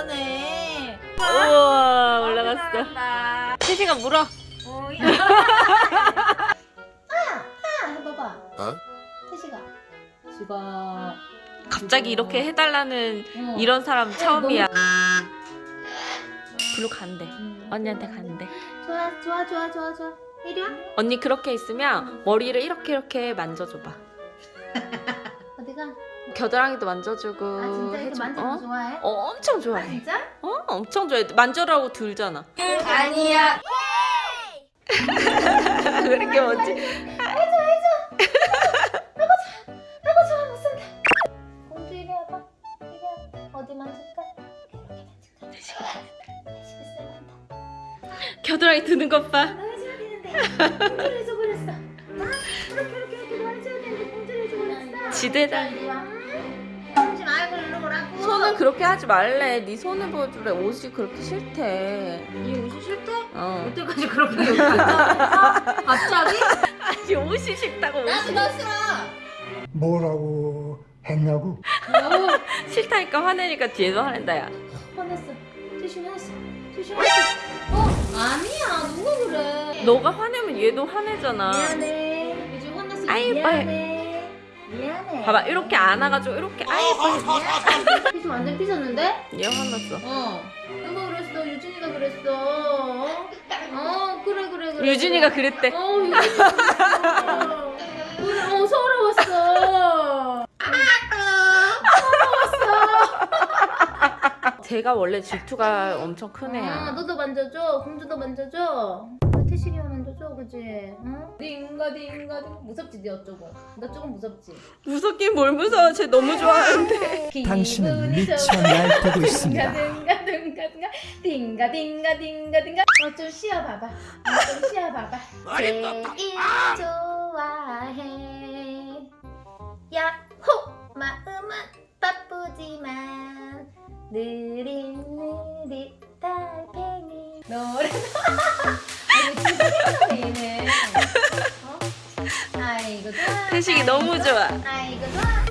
그러네. 우와 올라갔어. 시시가 물어. 해봐봐. 어? 태시가. 아, 아, 어? 지가 아. 갑자기 이렇게 어. 해달라는 어. 이런 사람 처음이야. 블루 간대. 음. 언니한테 간대. 좋아 좋아 좋아 좋아 좋아. 이리 와. 언니 그렇게 있으면 음. 머리를 이렇게 이렇게 만져줘봐. 겨드랑이도 만져주고. 아 진짜 이렇게 해줘. 만지는 거 어? 좋아해? 어, 엄청 아 좋아해. 진짜? 어, 엄청 좋아해. 만져라고 들잖아. 아니야. 그렇게 뭔지. 해줘 해줘. 아이고 좋아. 아이고 좋아 못 산다. 공주 이리 와봐. 이리 와. 어디 만질까? 이렇게. 겨드랑이 드는 것 봐. 너 해줘야 되는데 공주를 해줘버렸어. 아 이렇게 이렇게 이렇게 너 해줘야 되는데 공주를 해줘버렸어. 지대다. 손은 그렇게 하지 말래. 네 손을 보여주래. 옷이 그렇게 싫대. 이 옷이 싫대? 어. 여태까지 그렇게 여기 앉아? 갑자기? 아니 옷이 싫다고 나도 옷이 너 싫어. 뭐라고 했냐고? 오. 싫다니까 화내니까 뒤에서 화낸다 야. 화났어. 티슈 화났어. 티슈 화났어. 어? 아니야. 누가 그래? 너가 화내면 얘도 화내잖아. 미안해. 요즘 화났어. 아이, 미안해. 미안해. 봐봐 이렇게 안아가지고 이렇게 아이 빨리. 미안해. 티슈 완전 삐졌는데? 얘 화났어. 어. 누가 그랬어? 유진이가 그랬어. 어 그래 그래 그래. 유진이가 그랬대. 어 유진이가 그랬어. 그래 어 서러웠어. 제가 원래 질투가 엄청 큰 아, 애야. 너도 만져줘. 공주도 만져줘. 왜 태식이가 만져줘, 그지? 응? 딩가 딩가 딩. 무섭지, 네 어쩌고. 너 조금 무섭지. 무섭긴 뭘 무서워. 쟤 너무 좋아하는데. 당신은 미쳐. 날뛰고 있습니다. 딩가 딩가 딩가 딩가 딩가 딩가 딩가. 어좀 쉬어봐봐. 어, 좀 쉬어봐봐. 제일 좋아해. 야호! 마음은 바쁘지만 느릿느릿 달팽이 노래 태식이 너무 좋아. 아이고 좋아